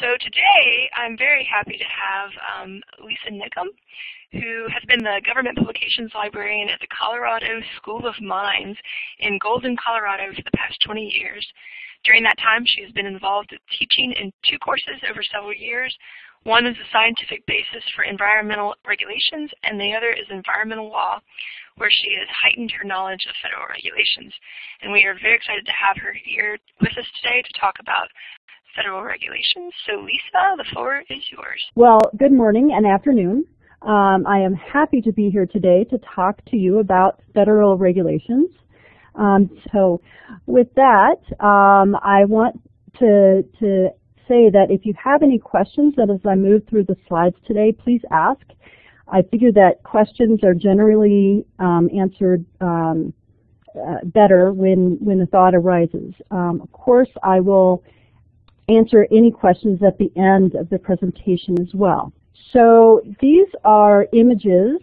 So today I'm very happy to have um, Lisa Nickum, who has been the Government Publications Librarian at the Colorado School of Mines in Golden, Colorado for the past 20 years. During that time she has been involved with teaching in two courses over several years. One is the scientific basis for environmental regulations and the other is environmental law where she has heightened her knowledge of federal regulations. And we are very excited to have her here with us today to talk about federal regulations. So Lisa, the floor is yours. Well, good morning and afternoon. Um, I am happy to be here today to talk to you about federal regulations. Um, so with that, um, I want to, to say that if you have any questions that as I move through the slides today, please ask. I figure that questions are generally um, answered um, uh, better when, when a thought arises. Um, of course, I will answer any questions at the end of the presentation as well. So these are images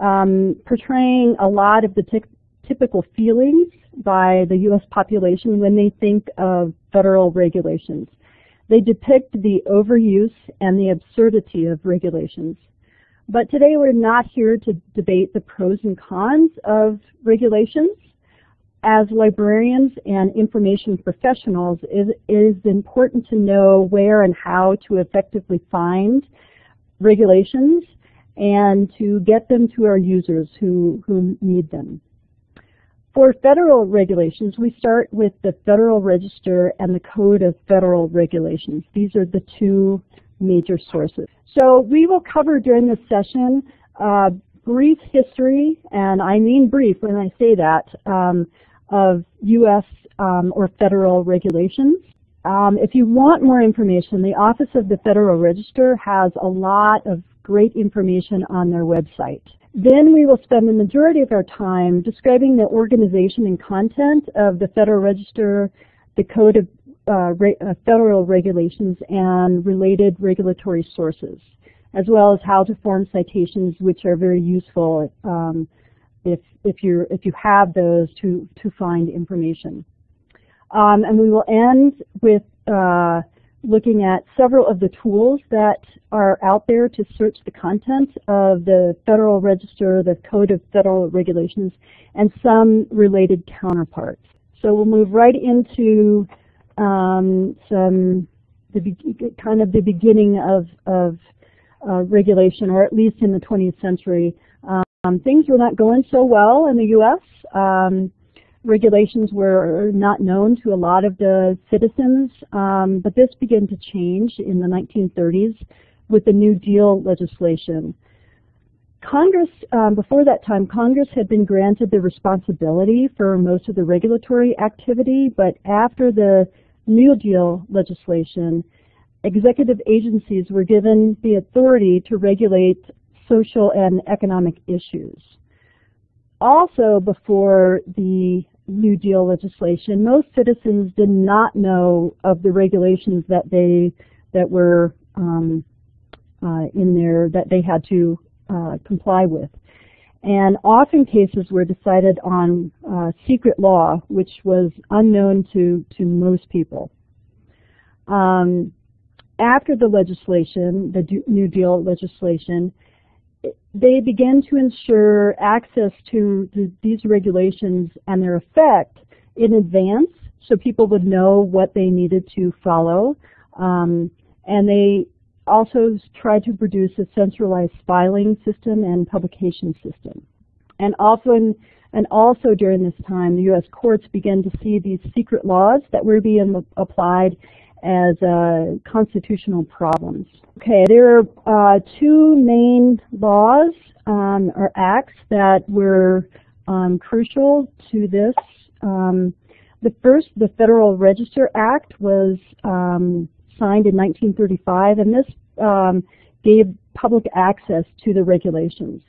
um, portraying a lot of the typical feelings by the U.S. population when they think of federal regulations. They depict the overuse and the absurdity of regulations. But today we're not here to debate the pros and cons of regulations as librarians and information professionals, it is important to know where and how to effectively find regulations and to get them to our users who, who need them. For federal regulations, we start with the Federal Register and the Code of Federal Regulations. These are the two major sources. So we will cover during this session uh, brief history, and I mean brief when I say that, um, of U.S. Um, or federal regulations. Um, if you want more information, the Office of the Federal Register has a lot of great information on their website. Then we will spend the majority of our time describing the organization and content of the Federal Register, the Code of uh, re uh, Federal Regulations, and related regulatory sources, as well as how to form citations, which are very useful um, if, if, you if you have those to, to find information. Um, and we will end with uh, looking at several of the tools that are out there to search the content of the Federal Register, the Code of Federal Regulations, and some related counterparts. So we'll move right into um, some the kind of the beginning of, of uh, regulation, or at least in the 20th century, um, things were not going so well in the U.S. Um, regulations were not known to a lot of the citizens, um, but this began to change in the 1930s with the New Deal legislation. Congress, um, before that time, Congress had been granted the responsibility for most of the regulatory activity, but after the New Deal legislation, executive agencies were given the authority to regulate social and economic issues. Also before the New Deal legislation, most citizens did not know of the regulations that they that were um, uh, in there that they had to uh, comply with. And often cases were decided on uh, secret law, which was unknown to, to most people. Um, after the legislation, the New Deal legislation, they began to ensure access to the, these regulations and their effect in advance so people would know what they needed to follow. Um, and they also tried to produce a centralized filing system and publication system. And often, and also during this time, the U.S. courts began to see these secret laws that were being applied as uh, constitutional problems. Okay, there are uh, two main laws um, or acts that were um, crucial to this. Um, the first, the Federal Register Act, was um, signed in 1935, and this um, gave public access to the regulations.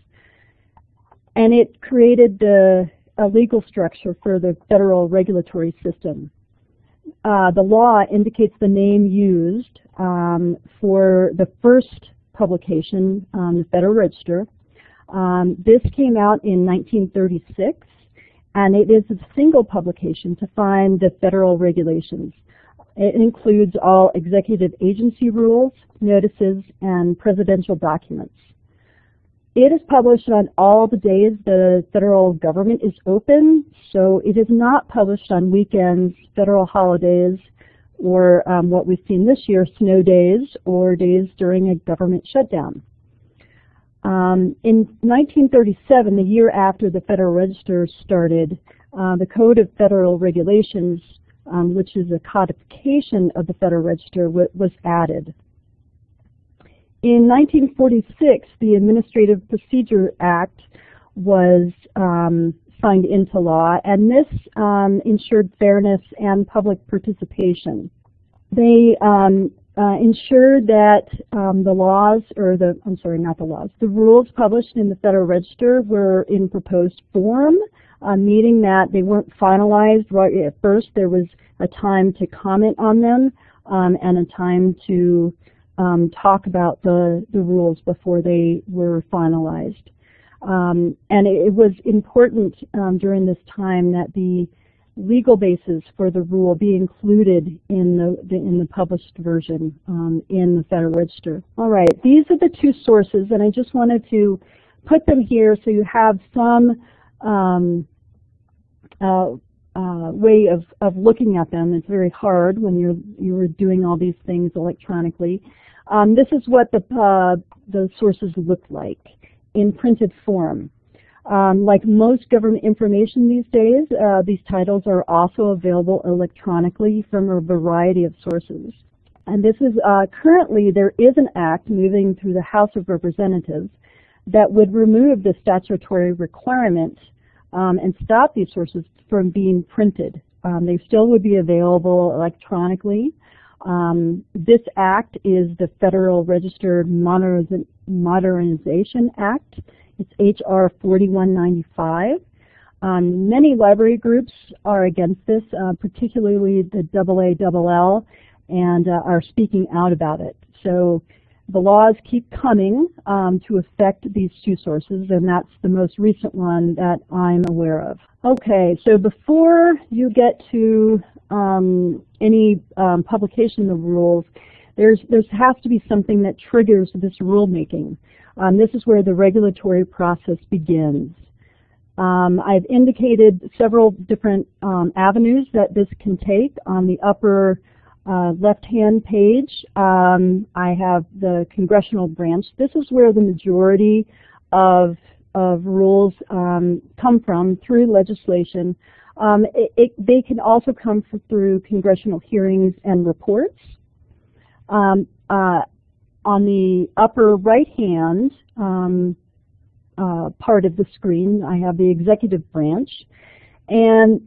And it created the, a legal structure for the federal regulatory system uh, the law indicates the name used um, for the first publication, um, the Federal Register. Um, this came out in 1936, and it is a single publication to find the federal regulations. It includes all executive agency rules, notices, and presidential documents. It is published on all the days the federal government is open, so it is not published on weekends, federal holidays, or um, what we've seen this year, snow days or days during a government shutdown. Um, in 1937, the year after the Federal Register started, uh, the Code of Federal Regulations, um, which is a codification of the Federal Register, was added. In 1946, the Administrative Procedure Act was um, signed into law, and this um, ensured fairness and public participation. They um, uh, ensured that um, the laws, or the, I'm sorry, not the laws, the rules published in the Federal Register were in proposed form, uh, meaning that they weren't finalized right at first. There was a time to comment on them um, and a time to um, talk about the, the rules before they were finalized. Um, and it, was important um, during this time that the legal basis for the rule be included in the, the in the published version um, in the Federal Register. All right, these are the two sources, and I just wanted to put them here so you have some um, uh, uh, way of, of looking at them. It's very hard when you're you're doing all these things electronically. Um, this is what the uh, the sources look like in printed form. Um, like most government information these days, uh, these titles are also available electronically from a variety of sources. And this is uh, currently there is an act moving through the House of Representatives that would remove the statutory requirement um, and stop these sources from being printed. Um, they still would be available electronically. Um, this act is the Federal Register Modernization Act. It's H.R. 4195. Um, many library groups are against this, uh, particularly the AALL, and uh, are speaking out about it. So the laws keep coming um, to affect these two sources, and that's the most recent one that I'm aware of. Okay, so before you get to um, any um, publication of rules, there's there has to be something that triggers this rulemaking. Um, this is where the regulatory process begins. Um, I've indicated several different um, avenues that this can take. On the upper uh, left-hand page, um, I have the congressional branch. This is where the majority of, of rules um, come from through legislation. Um, it, it, they can also come through congressional hearings and reports. Um, uh, on the upper right hand um, uh, part of the screen, I have the executive branch. And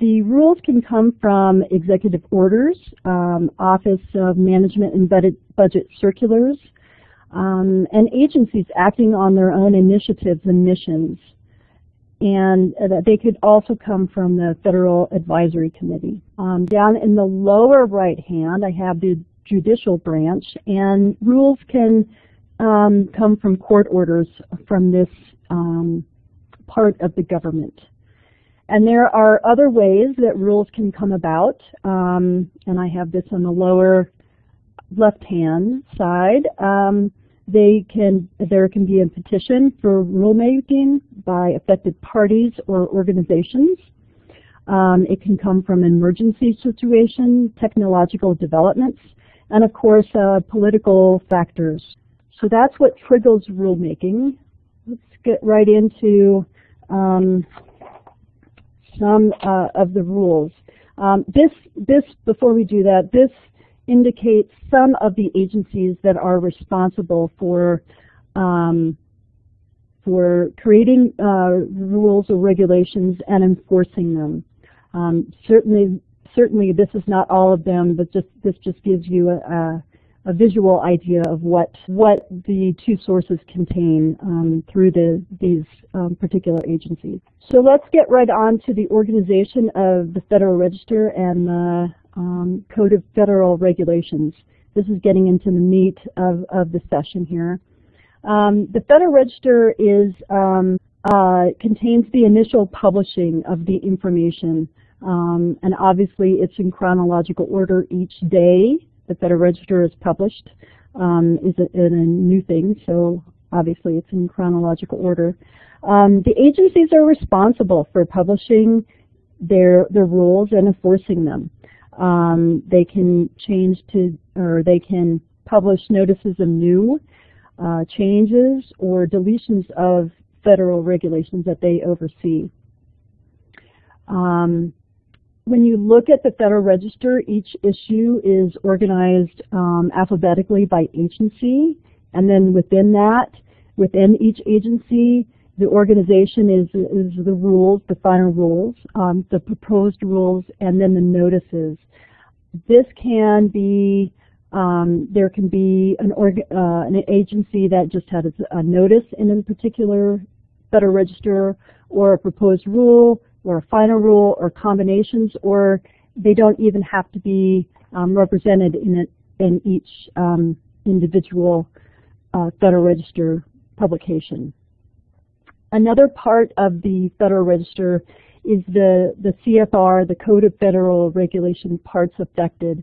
the rules can come from executive orders, um, Office of Management and Budget Circulars, um, and agencies acting on their own initiatives and missions. And uh, they could also come from the Federal Advisory Committee. Um, down in the lower right hand, I have the judicial branch, and rules can um, come from court orders from this um, part of the government. And there are other ways that rules can come about, um, and I have this on the lower left-hand side. Um, they can, there can be a petition for rulemaking by affected parties or organizations. Um, it can come from emergency situations, technological developments, and of course uh, political factors. So that's what triggers rulemaking. Let's get right into um, some uh, of the rules. Um, this, this, before we do that, this indicates some of the agencies that are responsible for um, for creating uh, rules or regulations and enforcing them. Um, certainly, certainly this is not all of them, but just this just gives you a, a visual idea of what what the two sources contain um, through the, these um, particular agencies. So let's get right on to the organization of the Federal Register and the um, Code of Federal Regulations. This is getting into the meat of, of the session here. Um, the Federal Register is um, uh, contains the initial publishing of the information Um, and obviously it's in chronological order each day. The Federal Register is published um, is a, a, new thing, so obviously it's in chronological order. Um, the agencies are responsible for publishing their, their rules and enforcing them. Um, they can change to, or they can publish notices of new uh, changes or deletions of federal regulations that they oversee. Um, when you look at the Federal Register, each issue is organized um, alphabetically by agency, and then within that, within each agency, the organization is, is the rules, the final rules, um, the proposed rules, and then the notices. This can be, um, there can be an, org, uh, an agency that just has a notice in a particular Federal Register, or a proposed rule, or a final rule, or combinations, or they don't even have to be um, represented in, it, in each um, individual uh, Federal Register publication. Another part of the Federal Register is the, the CFR, the Code of Federal Regulation parts affected.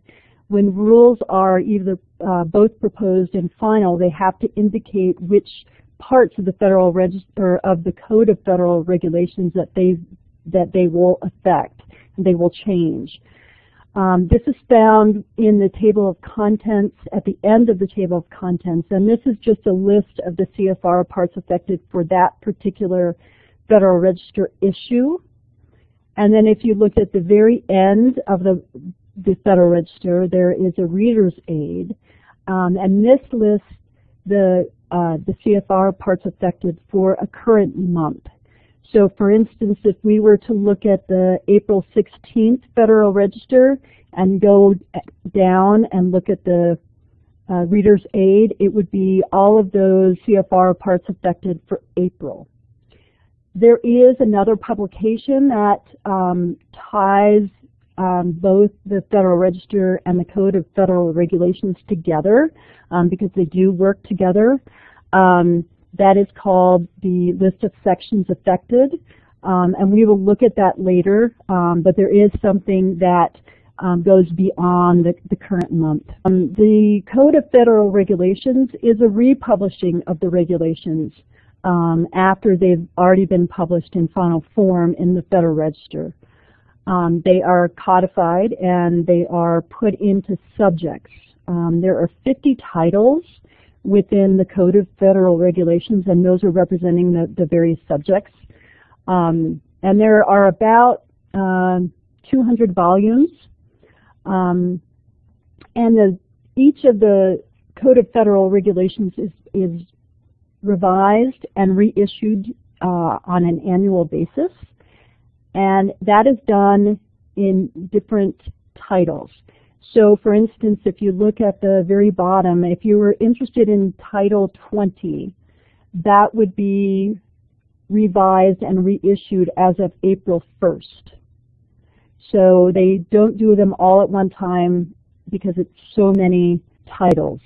When rules are either uh, both proposed and final, they have to indicate which parts of the Federal Register of the Code of Federal Regulations that they that they will affect and they will change. Um, this is found in the table of contents at the end of the table of contents, and this is just a list of the CFR parts affected for that particular Federal Register issue. And then if you look at the very end of the, the Federal Register, there is a reader's aid, um, and this lists the, uh, the CFR parts affected for a current month. So for instance, if we were to look at the April 16th Federal Register and go down and look at the uh, Reader's Aid, it would be all of those CFR parts affected for April. There is another publication that um, ties um, both the Federal Register and the Code of Federal Regulations together um, because they do work together. Um, that is called the list of sections affected, um, and we will look at that later, um, but there is something that um, goes beyond the, the current month. Um, the Code of Federal Regulations is a republishing of the regulations um, after they've already been published in final form in the Federal Register. Um, they are codified and they are put into subjects. there are 50 titles within the Code of Federal Regulations, and those are representing the, the various subjects. Um, and there are about uh, 200 volumes. Um, and the, each of the Code of Federal Regulations is, is revised and reissued uh, on an annual basis. And that is done in different titles. So for instance, if you look at the very bottom, if you were interested in Title 20, that would be revised and reissued as of April 1st. So they don't do them all at one time because it's so many titles.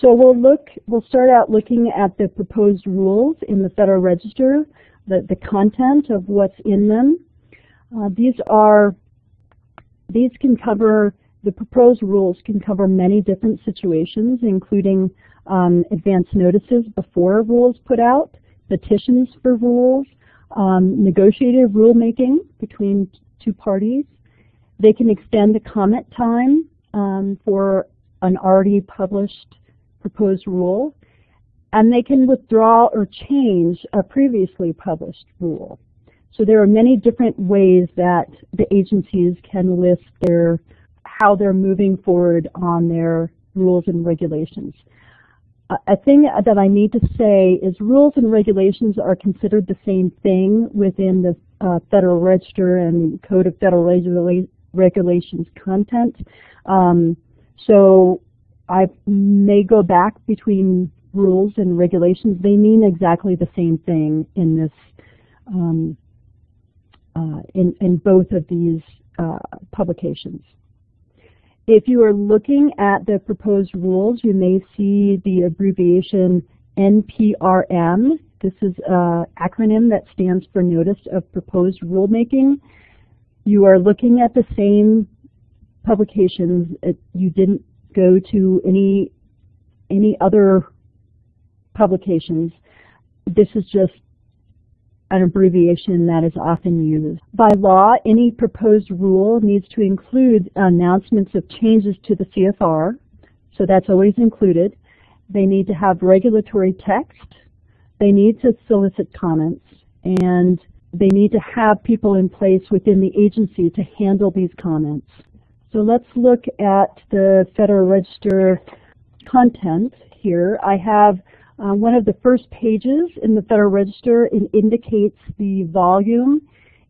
So we'll look, we'll start out looking at the proposed rules in the Federal Register, the, the content of what's in them. Uh, these are, these can cover the proposed rules can cover many different situations, including um, advance notices before a rule is put out, petitions for rules, um, negotiated rulemaking between two parties. They can extend the comment time um, for an already published proposed rule, and they can withdraw or change a previously published rule. So there are many different ways that the agencies can list their how they're moving forward on their rules and regulations. a thing that I need to say is rules and regulations are considered the same thing within the uh, Federal Register and Code of Federal Regula Regulations content. Um, so I may go back between rules and regulations. They mean exactly the same thing in this um, uh, in, in both of these uh, publications. If you are looking at the proposed rules, you may see the abbreviation NPRM. This is an acronym that stands for Notice of Proposed Rulemaking. you are looking at the same publications. You didn't go to any any other publications. This is just an abbreviation that is often used. By law, any proposed rule needs to include announcements of changes to the CFR, so that's always included. They need to have regulatory text. They need to solicit comments, and they need to have people in place within the agency to handle these comments. So let's look at the Federal Register content here. I have uh, one of the first pages in the Federal Register indicates the volume.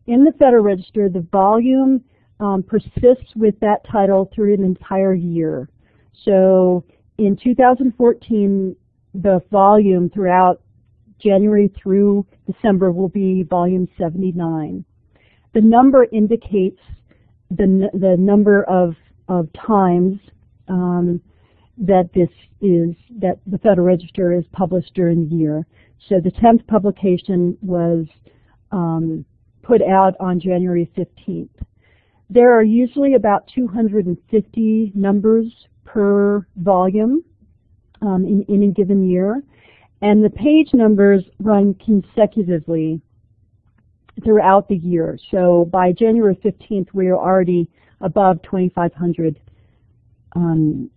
In the Federal Register, the volume um, persists with that title through an entire year. So in 2014, the volume throughout January through December will be volume 79. The number indicates the, the number of, of times um, that this is, that the Federal Register is published during the year. So the 10th publication was um, put out on January 15th. There are usually about 250 numbers per volume um, in any given year. And the page numbers run consecutively throughout the year. So by January 15th, we are already above 2,500 um,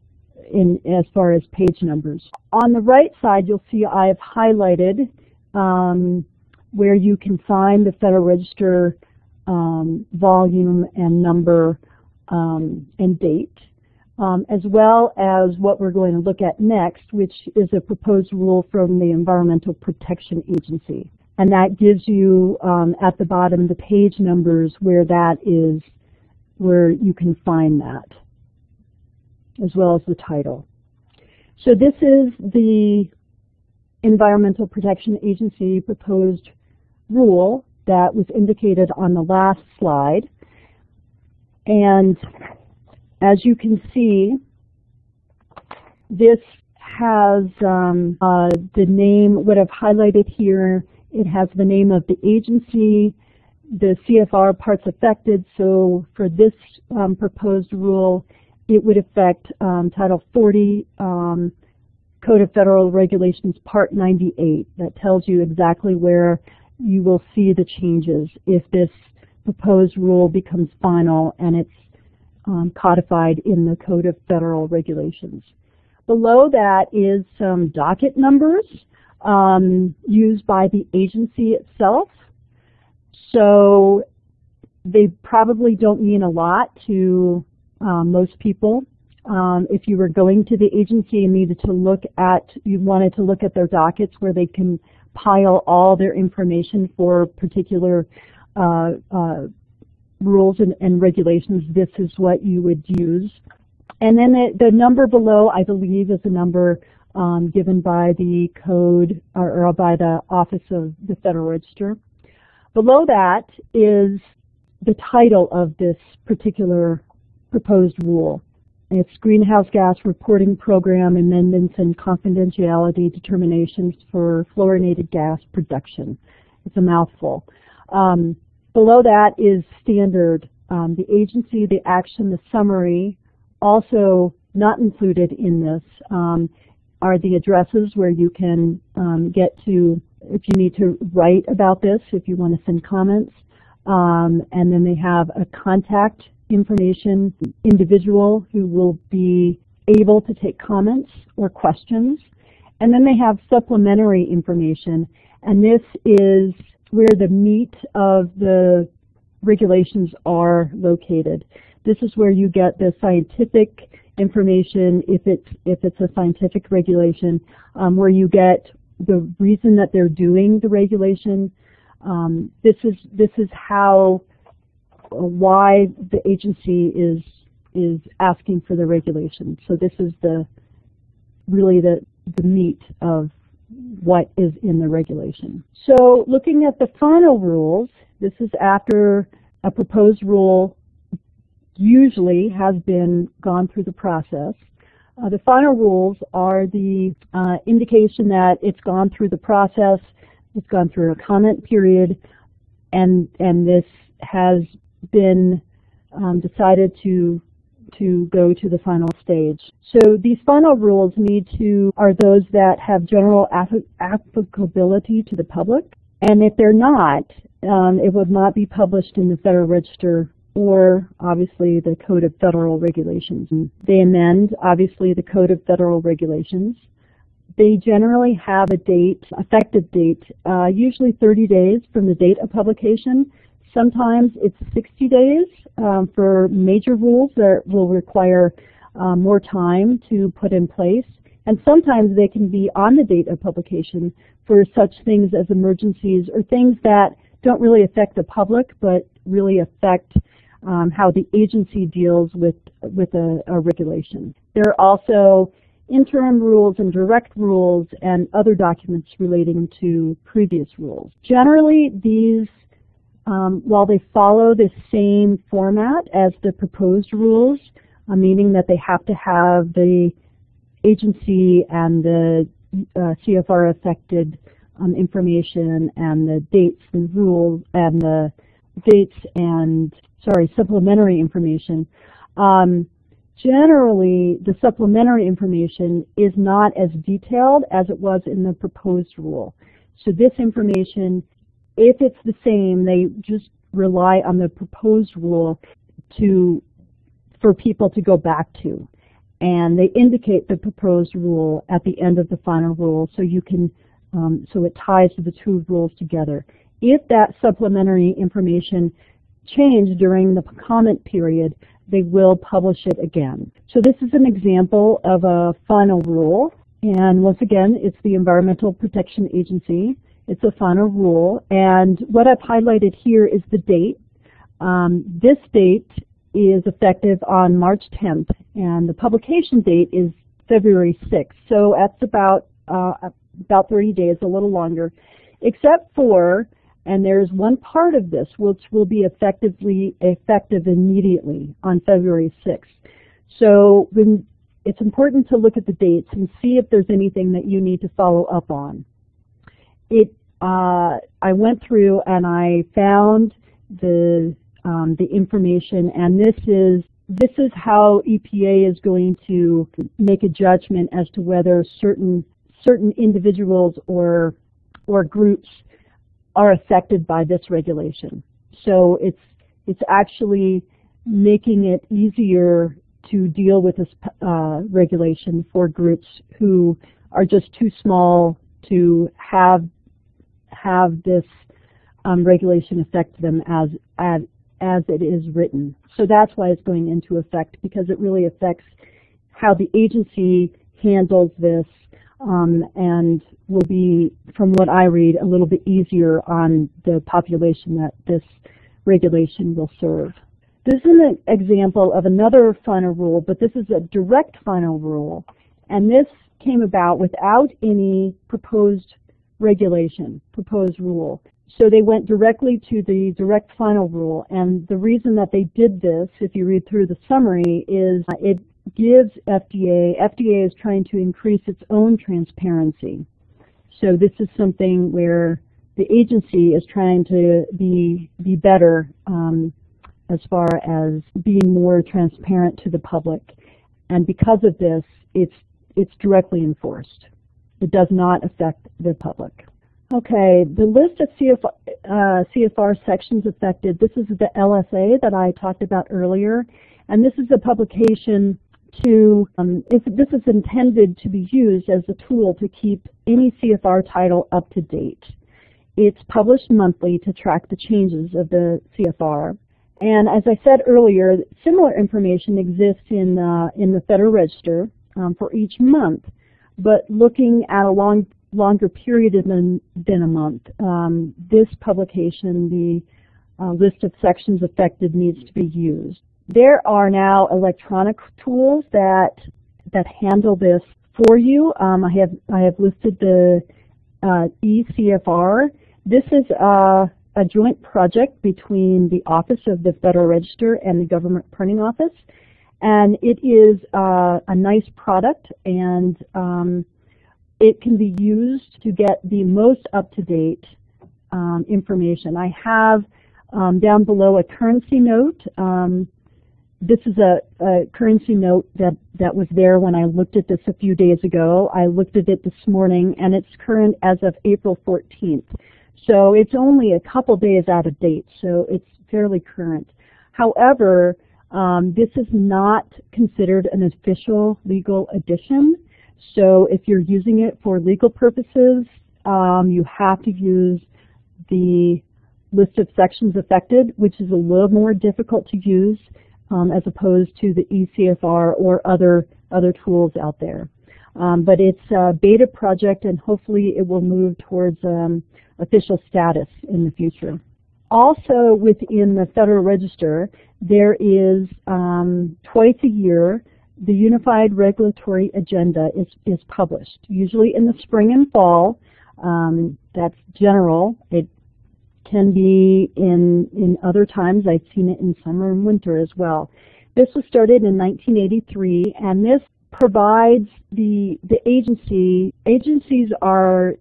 in as far as page numbers. On the right side, you'll see I've highlighted um, where you can find the Federal Register um, volume and number um, and date, um, as well as what we're going to look at next, which is a proposed rule from the Environmental Protection Agency. And that gives you um, at the bottom the page numbers where that is, where you can find that as well as the title. So this is the Environmental Protection Agency proposed rule that was indicated on the last slide. And as you can see, this has um, uh, the name, what I've highlighted here, it has the name of the agency, the CFR parts affected. So for this um, proposed rule, it would affect um, Title 40 um, Code of Federal Regulations Part 98 that tells you exactly where you will see the changes if this proposed rule becomes final and it's um, codified in the Code of Federal Regulations. Below that is some docket numbers um, used by the agency itself. So they probably don't mean a lot to um, most people. Um, if you were going to the agency and needed to look at, you wanted to look at their dockets where they can pile all their information for particular uh, uh, rules and, and, regulations, this is what you would use. And then the, the number below, I believe, is a number um, given by the code or, or by the Office of the Federal Register. Below that is the title of this particular proposed rule. It's Greenhouse Gas Reporting Program Amendments and Confidentiality Determinations for Fluorinated Gas Production. It's a mouthful. Um, below that is standard. Um, the agency, the action, the summary, also not included in this um, are the addresses where you can um, get to if you need to write about this, if you want to send comments. Um, and then they have a contact information individual who will be able to take comments or questions. And then they have supplementary information, and this is where the meat of the regulations are located. This is where you get the scientific information if it's if it's a scientific regulation, um, where you get the reason that they're doing the regulation. Um, this is this is how why the agency is is asking for the regulation. So this is the really the the meat of what is in the regulation. So looking at the final rules, this is after a proposed rule usually has been gone through the process. Uh, the final rules are the uh, indication that it's gone through the process, it's gone through a comment period, and and this has been um, decided to to go to the final stage. So these final rules need to are those that have general applicability to the public, and if they're not, um, it would not be published in the Federal Register or obviously the Code of Federal Regulations. They amend obviously the Code of Federal Regulations. They generally have a date, effective date, uh, usually 30 days from the date of publication. Sometimes it's 60 days um, for major rules that will require uh, more time to put in place. And sometimes they can be on the date of publication for such things as emergencies or things that don't really affect the public but really affect um, how the agency deals with, with a, a regulation. There are also interim rules and direct rules and other documents relating to previous rules. Generally, these, um, while they follow the same format as the proposed rules, uh, meaning that they have to have the agency and the uh, CFR affected um, information and the dates and rules and the dates and sorry, supplementary information. Um, generally, the supplementary information is not as detailed as it was in the proposed rule. So this information, if it's the same, they just rely on the proposed rule to for people to go back to. And they indicate the proposed rule at the end of the final rule so you can um, so it ties the two rules together. If that supplementary information changed during the comment period, they will publish it again. So this is an example of a final rule. And once again, it's the Environmental Protection Agency. It's a final rule. And what I've highlighted here is the date. Um, this date is effective on March 10th, and the publication date is February 6th. So that's about uh, about 30 days, a little longer, except for and there's one part of this which will be effectively effective immediately on February 6th. So when, it's important to look at the dates and see if there's anything that you need to follow up on. It, uh, I went through and I found the um, the information, and this is this is how EPA is going to make a judgment as to whether certain certain individuals or or groups are affected by this regulation. So it's, it's actually making it easier to deal with this uh, regulation for groups who are just too small to have have this um, regulation affect them as, as as it is written. So that's why it's going into effect because it really affects how the agency handles this um, and will be, from what I read, a little bit easier on the population that this regulation will serve. This is an example of another final rule, but this is a direct final rule, and this came about without any proposed regulation, proposed rule. So they went directly to the direct final rule, and the reason that they did this, if you read through the summary, is it gives FDA, FDA is trying to increase its own transparency. So this is something where the agency is trying to be, be better um, as far as being more transparent to the public. And because of this, it's, it's directly enforced. It does not affect the public. Okay, the list of CFR, uh, CFR sections affected, this is the LSA that I talked about earlier, and this is a publication to, um, this is intended to be used as a tool to keep any CFR title up to date. It's published monthly to track the changes of the CFR. And as I said earlier, similar information exists in, uh, in the Federal Register um, for each month. But looking at a long, longer period than, than a month, um, this publication, the uh, list of sections affected, needs to be used. There are now electronic tools that that handle this for you. Um, I have I have listed the uh, eCFR. This is a, a joint project between the Office of the Federal Register and the Government Printing Office, and it is uh, a nice product and um, it can be used to get the most up-to-date um, information. I have Um, down below a currency note. Um, this is a, a, currency note that, that was there when I looked at this a few days ago. I looked at it this morning and it's current as of April 14th. So it's only a couple days out of date, so it's fairly current. However, um, this is not considered an official legal edition. So if you're using it for legal purposes, um, you have to use the list of sections affected, which is a little more difficult to use um, as opposed to the ECFR or other, other tools out there. Um, but it's a beta project and hopefully it will move towards um, official status in the future. Also within the Federal Register, there is um, twice a year the Unified Regulatory Agenda is, is published, usually in the spring and fall. Um, that's general. It can be in, in other times. I've seen it in summer and winter as well. This was started in 1983, and this provides the, the agency, agencies are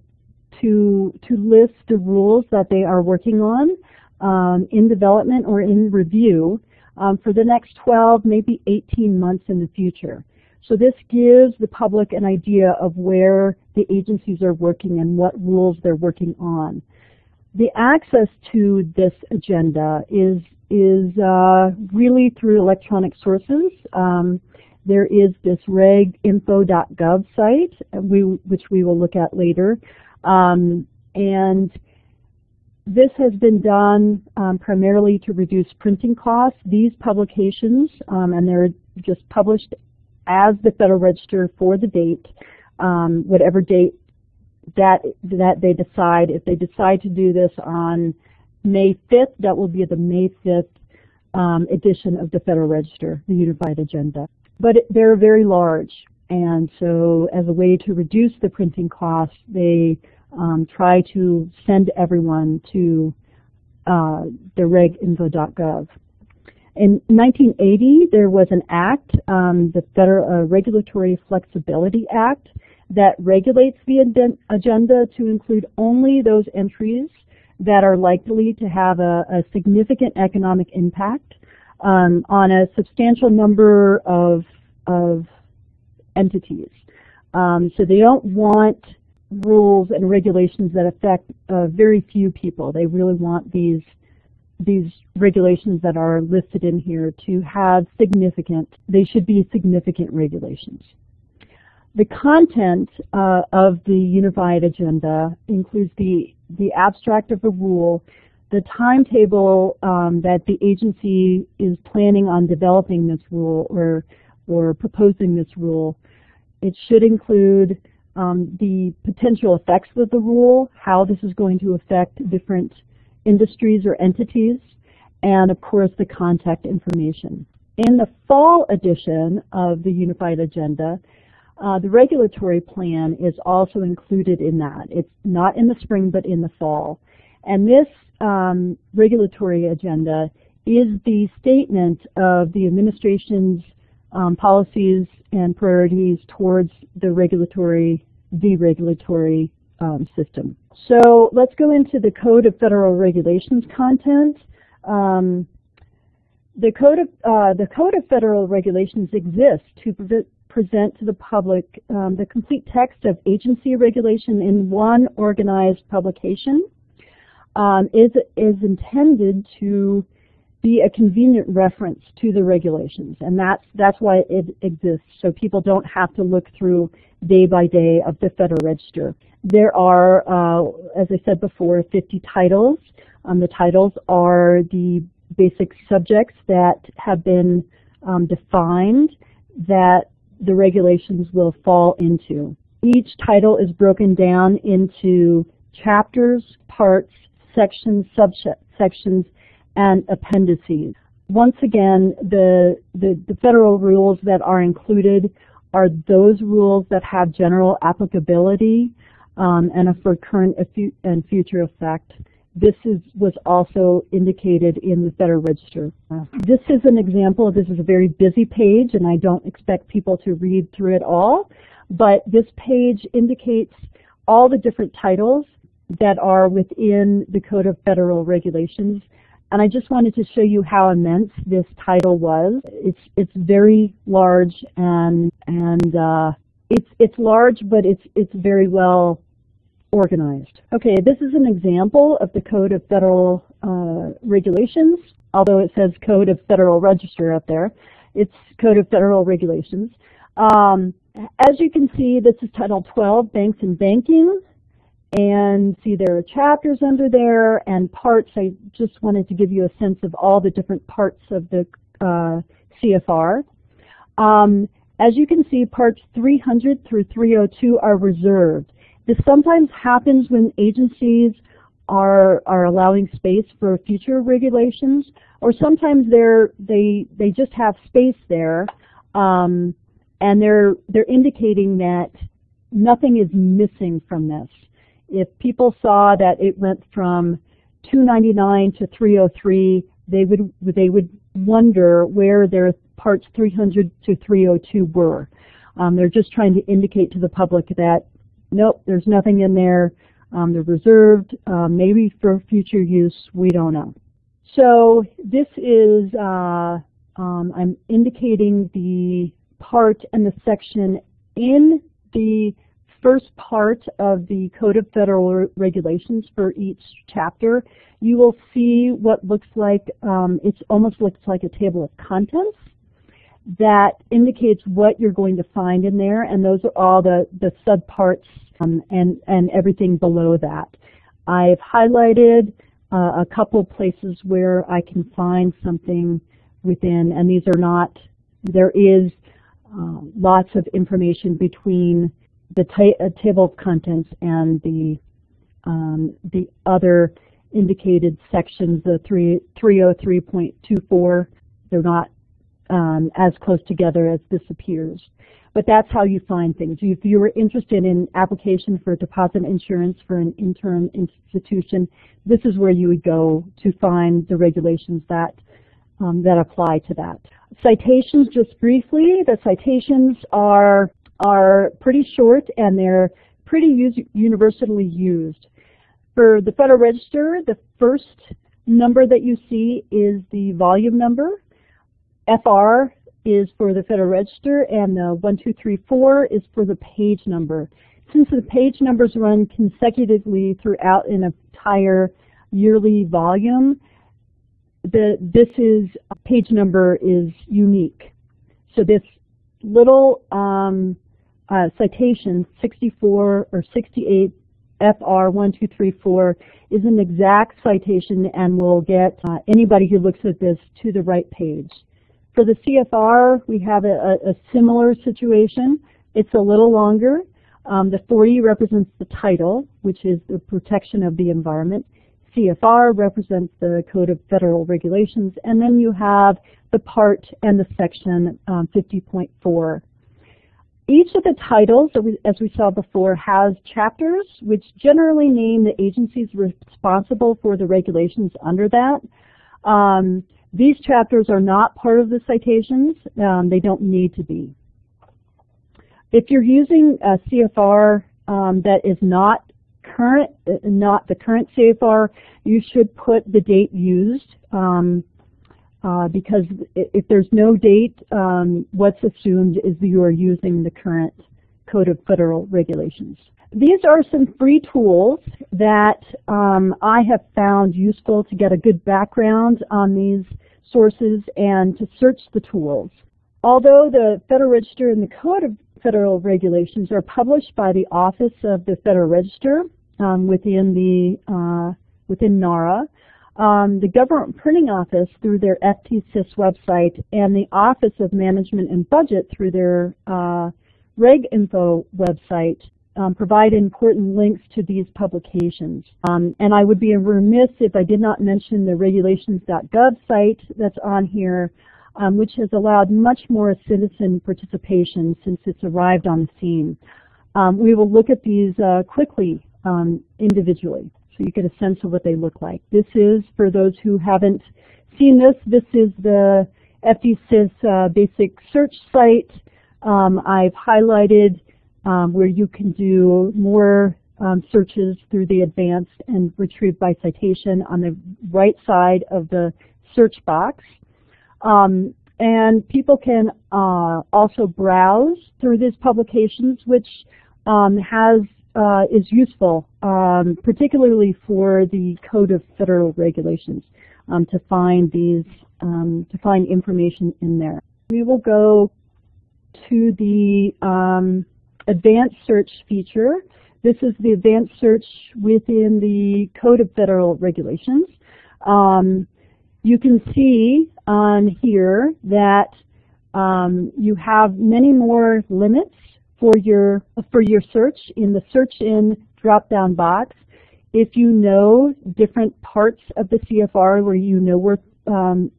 to, to list the rules that they are working on um, in development or in review um, for the next 12, maybe 18 months in the future. So this gives the public an idea of where the agencies are working and what rules they're working on. The access to this agenda is, is uh, really through electronic sources. Um, there is this reginfo.gov site, we, which we will look at later. Um, and this has been done um, primarily to reduce printing costs. These publications, um, and they're just published as the Federal Register for the date, um, whatever date that that they decide. If they decide to do this on May 5th, that will be the May 5th um, edition of the Federal Register, the Unified Agenda. But it, they're very large, and so as a way to reduce the printing costs, they um, try to send everyone to uh, the reginfo.gov. In 1980, there was an act, um, the Federal uh, Regulatory Flexibility Act, that regulates the agenda to include only those entries that are likely to have a, a significant economic impact um, on a substantial number of, of entities. Um, so they don't want rules and regulations that affect uh, very few people. They really want these these regulations that are listed in here to have significant, they should be significant regulations. The content uh, of the unified agenda includes the, the abstract of the rule, the timetable um, that the agency is planning on developing this rule or, or proposing this rule. It should include um, the potential effects of the rule, how this is going to affect different industries or entities, and of course the contact information. In the fall edition of the Unified Agenda, uh, the regulatory plan is also included in that. It's not in the spring but in the fall. And this um, regulatory agenda is the statement of the administration's um, policies and priorities towards the regulatory, the regulatory um, system. So let's go into the Code of Federal Regulations content. Um, the Code of uh, the Code of Federal Regulations exists to pre present to the public um, the complete text of agency regulation in one organized publication. Um, is is intended to be a convenient reference to the regulations, and that's that's why it exists. So people don't have to look through day by day of the Federal Register. There are, uh, as I said before, 50 titles. Um, the titles are the basic subjects that have been um, defined that the regulations will fall into. Each title is broken down into chapters, parts, sections, subsections, and appendices. Once again, the, the, the, federal rules that are included are those rules that have general applicability um, and for current and future effect. This is, was also indicated in the Federal Register. This is an example. This is a very busy page, and I don't expect people to read through it all. But this page indicates all the different titles that are within the Code of Federal Regulations And I just wanted to show you how immense this title was. It's it's very large and and uh, it's it's large, but it's it's very well organized. Okay, this is an example of the Code of Federal uh, Regulations, although it says Code of Federal Register up there. It's Code of Federal Regulations. Um, as you can see, this is Title 12, Banks and Banking. And see there are chapters under there and parts. I just wanted to give you a sense of all the different parts of the uh, CFR. Um, as you can see, parts 300 through 302 are reserved. This sometimes happens when agencies are are allowing space for future regulations, or sometimes they're they they just have space there, um, and they're they're indicating that nothing is missing from this. If people saw that it went from 299 to 303, they would they would wonder where their parts 300 to 302 were. Um, they're just trying to indicate to the public that nope, there's nothing in there. Um, they're reserved, uh, maybe for future use. We don't know. So this is uh, um, I'm indicating the part and the section in the first part of the Code of Federal Regulations for each chapter, you will see what looks like, um, it almost looks like a table of contents that indicates what you're going to find in there, and those are all the, the subparts um, and, and everything below that. I've highlighted uh, a couple places where I can find something within, and these are not, there is uh, lots of information between the ta uh, table of contents and the um, the other indicated sections, the 3, 303.24, they're not um, as close together as this appears. But that's how you find things. If you were interested in application for deposit insurance for an intern institution, this is where you would go to find the regulations that um, that apply to that. Citations, just briefly, the citations are are pretty short and they're pretty universally used. For the Federal Register, the first number that you see is the volume number. FR is for the Federal Register and the 1234 is for the page number. Since the page numbers run consecutively throughout an entire yearly volume, the, this is page number is unique. So this little um, uh, citation 64 or 68 FR 1234 is an exact citation and will get uh, anybody who looks at this to the right page. For the CFR, we have a, a similar situation. It's a little longer. Um, the 40 represents the title, which is the protection of the environment. CFR represents the Code of Federal Regulations, and then you have the part and the section um, 50.4 each of the titles, as we saw before, has chapters which generally name the agencies responsible for the regulations under that. Um, these chapters are not part of the citations. Um, they don't need to be. If you're using a CFR um, that is not current, not the current CFR, you should put the date used. Um, uh, because if there's no date, um, what's assumed is that you are using the current Code of Federal Regulations. These are some free tools that um, I have found useful to get a good background on these sources and to search the tools. Although the Federal Register and the Code of Federal Regulations are published by the Office of the Federal Register um, within the uh, within NARA, um, the Government Printing Office through their FDsys website and the Office of Management and Budget through their uh, RegInfo website um, provide important links to these publications. Um, and I would be remiss if I did not mention the regulations.gov site that's on here, um, which has allowed much more citizen participation since it's arrived on the scene. Um, we will look at these uh, quickly um, individually so you get a sense of what they look like. This is, for those who haven't seen this, this is the FDsys uh, basic search site. Um, I've highlighted um, where you can do more um, searches through the advanced and retrieved by citation on the right side of the search box. Um, and people can uh, also browse through these publications, which um, has uh, is useful, um, particularly for the Code of Federal Regulations, um, to find these um, to find information in there. We will go to the um, advanced search feature. This is the advanced search within the Code of Federal Regulations. Um, you can see on here that um, you have many more limits for your for your search in the search in drop-down box. If you know different parts of the CFR where you know where um,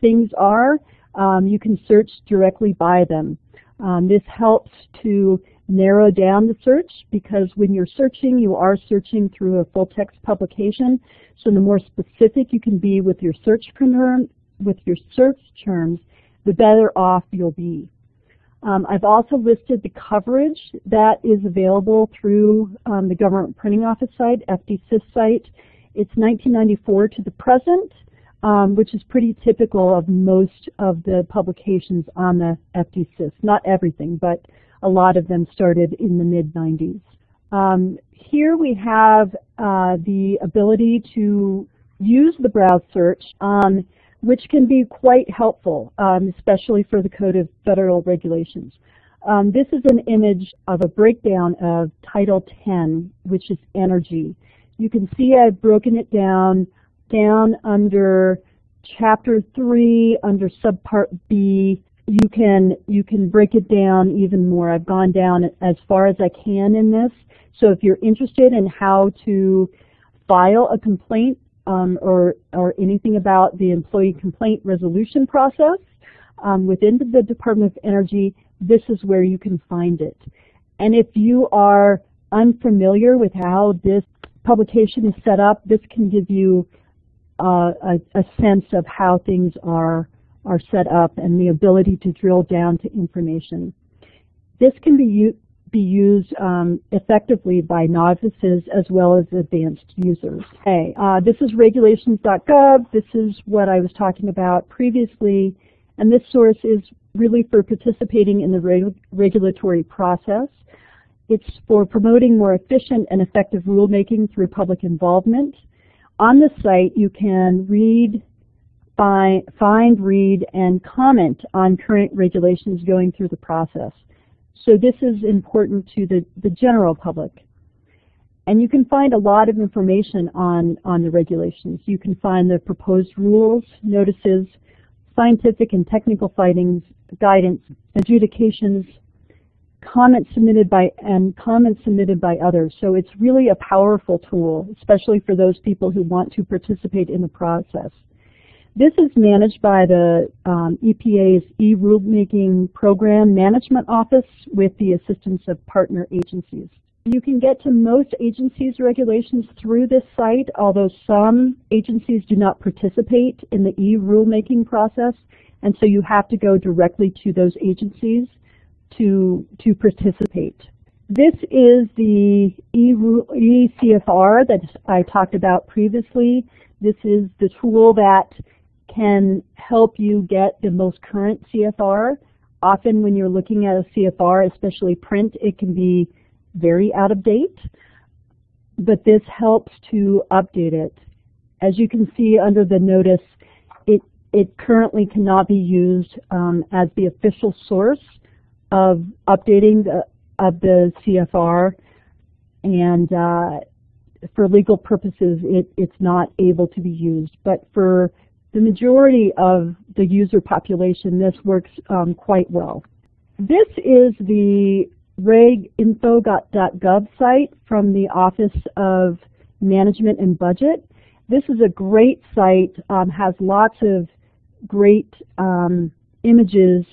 things are, um, you can search directly by them. Um, this helps to narrow down the search because when you're searching, you are searching through a full text publication. So the more specific you can be with your search term, with your search terms, the better off you'll be. Um, I've also listed the coverage that is available through um, the Government Printing Office site, FDsys site. It's 1994 to the present, um, which is pretty typical of most of the publications on the FDsys. Not everything, but a lot of them started in the mid-90s. Um, here we have uh, the ability to use the browse search, um, which can be quite helpful, um, especially for the Code of Federal Regulations. Um, this is an image of a breakdown of Title 10, which is energy. You can see I've broken it down, down under Chapter 3, under Subpart B, you can you can break it down even more. I've gone down as far as I can in this. So if you're interested in how to file a complaint um, or or anything about the employee complaint resolution process um, within the Department of Energy, this is where you can find it. And if you are unfamiliar with how this publication is set up, this can give you uh, a, a sense of how things are are set up and the ability to drill down to information. This can be, be used um, effectively by novices as well as advanced users. Okay, uh, this is regulations.gov. This is what I was talking about previously. And this source is really for participating in the reg regulatory process. It's for promoting more efficient and effective rulemaking through public involvement. On the site, you can read find, find, read, and comment on current regulations going through the process. So this is important to the, the general public. And you can find a lot of information on, on the regulations. You can find the proposed rules, notices, scientific and technical findings, guidance, adjudications, comments submitted by and comments submitted by others. So it's really a powerful tool, especially for those people who want to participate in the process. This is managed by the um, EPA's e-rulemaking program management office with the assistance of partner agencies. You can get to most agencies' regulations through this site, although some agencies do not participate in the e-rulemaking process, and so you have to go directly to those agencies to, to participate. This is the e-CFR that I talked about previously. This is the tool that can help you get the most current CFR. Often when you're looking at a CFR, especially print, it can be very out of date, but this helps to update it. As you can see under the notice, it, it currently cannot be used um, as the official source of updating the, of the CFR, and uh, for legal purposes, it, it's not able to be used. But for the majority of the user population, this works um, quite well. This is the reginfo.gov site from the Office of Management and Budget. This is a great site, um, has lots of great um, images,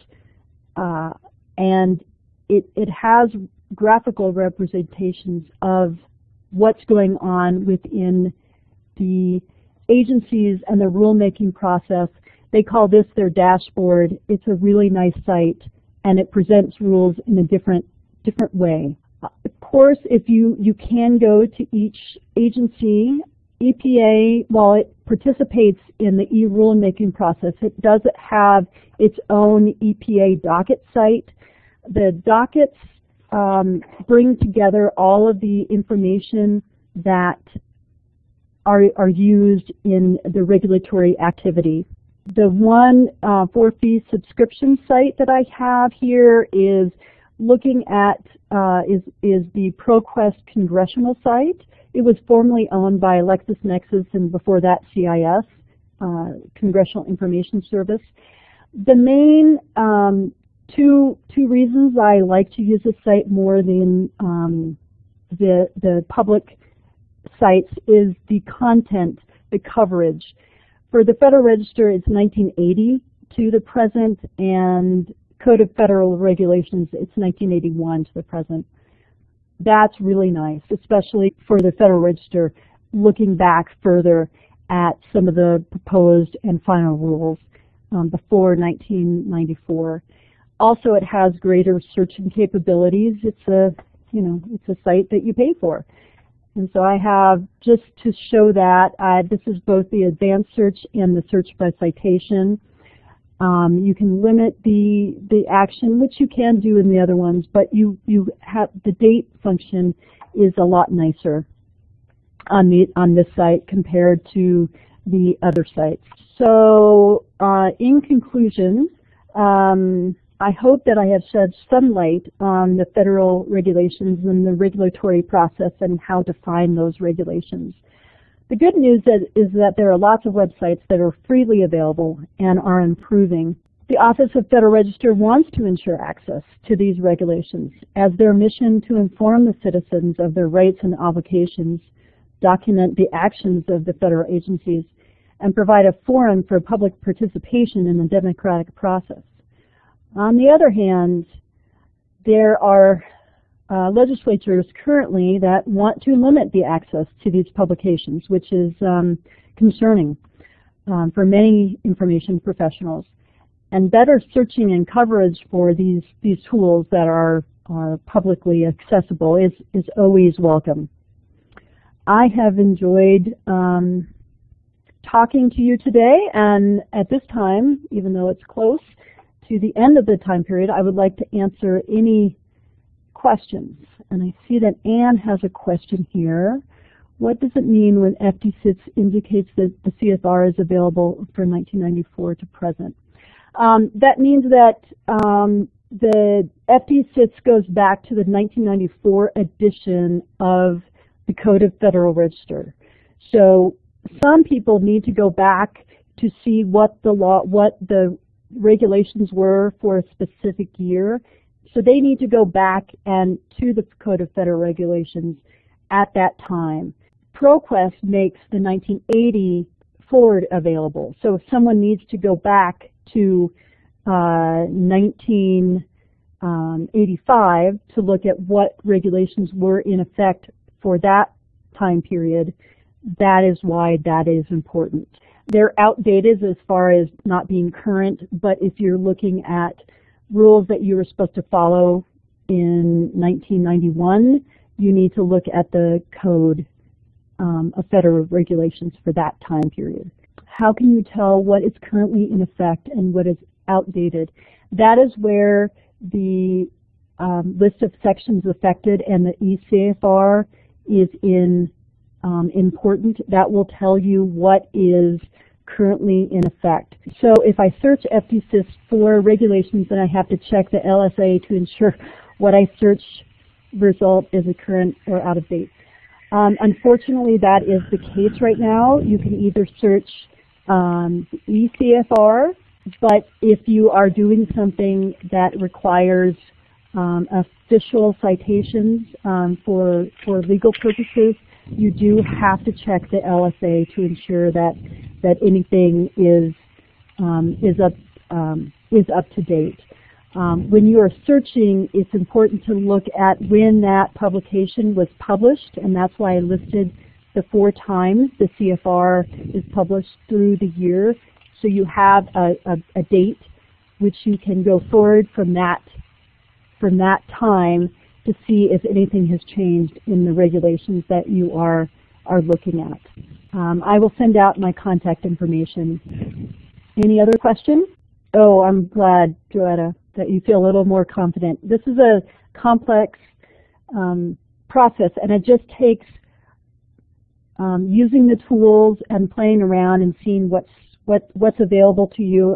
uh, and it, it has graphical representations of what's going on within the agencies and the rulemaking process, they call this their dashboard. It's a really nice site, and it presents rules in a different, different way. Of course, if you, you can go to each agency, EPA, while it participates in the e-rulemaking process, it does have its own EPA docket site. The dockets um, bring together all of the information that are, are used in the regulatory activity. The one uh, for fee subscription site that I have here is looking at uh, is is the ProQuest congressional site. It was formerly owned by LexisNexis and before that CIS, uh, Congressional Information Service. The main um, two two reasons I like to use this site more than um, the the public sites is the content, the coverage. For the Federal Register, it's 1980 to the present, and Code of Federal Regulations, it's 1981 to the present. That's really nice, especially for the Federal Register, looking back further at some of the proposed and final rules um, before 1994. Also, it has greater searching capabilities. It's a, you know, it's a site that you pay for. And so I have, just to show that, uh, this is both the advanced search and the search by citation. Um, you can limit the the action, which you can do in the other ones, but you you have the date function is a lot nicer on the on this site compared to the other sites. So, uh, in conclusion, um, I hope that I have shed some light on the federal regulations and the regulatory process and how to find those regulations. The good news is, that there are lots of websites that are freely available and are improving. The Office of Federal Register wants to ensure access to these regulations as their mission to inform the citizens of their rights and obligations, document the actions of the federal agencies, and provide a forum for public participation in the democratic process. On the other hand, there are uh, legislatures currently that want to limit the access to these publications, which is um, concerning um, for many information professionals. And better searching and coverage for these, these tools that are, are publicly accessible is, is always welcome. I have enjoyed um, talking to you today, and at this time, even though it's close, to the end of the time period, I would like to answer any questions. And I see that Anne has a question here. What does it mean when FDsys indicates that the CFR is available from 1994 to present? Um, that means that um, the FDsys goes back to the 1994 edition of the Code of Federal Register. So some people need to go back to see what the law, what the regulations were for a specific year. So they need to go back and to the Code of Federal Regulations at that time. ProQuest makes the 1980 forward available. So if someone needs to go back to uh, 1985 to look at what regulations were in effect for that time period, that is why that is important. They're outdated as far as not being current, but if you're looking at rules that you were supposed to follow in 1991, you need to look at the code um, of federal regulations for that time period. How can you tell what is currently in effect and what is outdated? That is where the um, list of sections affected and the eCFR is in um, important. That will tell you what is currently in effect. So if I search FDsys for regulations, then I have to check the LSA to ensure what I search result is a current or out of date. Um, unfortunately, that is the case right now. You can either search um, eCFR, but if you are doing something that requires um, official citations um, for, for legal purposes, you do have to check the LSA to ensure that that anything is um, is up um, is up to date. Um, when you are searching, it's important to look at when that publication was published, and that's why I listed the four times the CFR is published through the year. So you have a, a, a date which you can go forward from that from that time to see if anything has changed in the regulations that you are, are looking at. Um, I will send out my contact information. Any other questions? Oh, I'm glad, Joetta, that you feel a little more confident. This is a complex um, process, and it just takes um, using the tools and playing around and seeing what's what, what's available to you